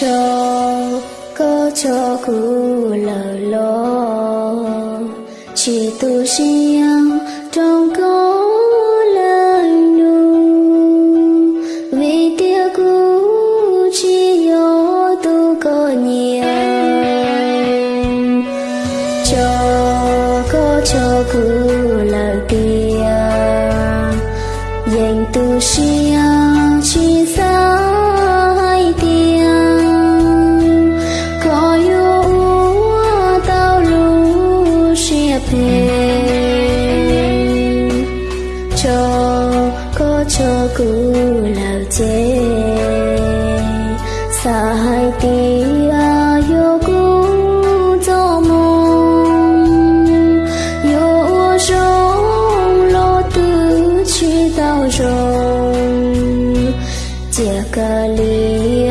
cho, có cho ku lờ lo. Chỉ tu riêng trong có lời nụ. Vì tia ku chỉ yo tu có nhiều. Cho, có cho ku lờ tia dành tu riêng cho, có cho cứ lao chế xa hai tia yêu cũ cho mong yêu rong lo tư chi tao rong chia cả lia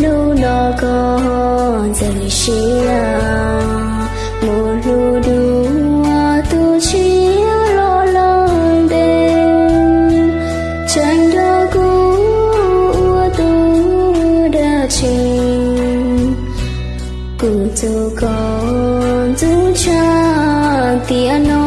nu nó có dần xiang Mùa lu đua tu chi lo lắng đêm Chẳng đó cũ tu đã trình cụ tu con tu cha tiền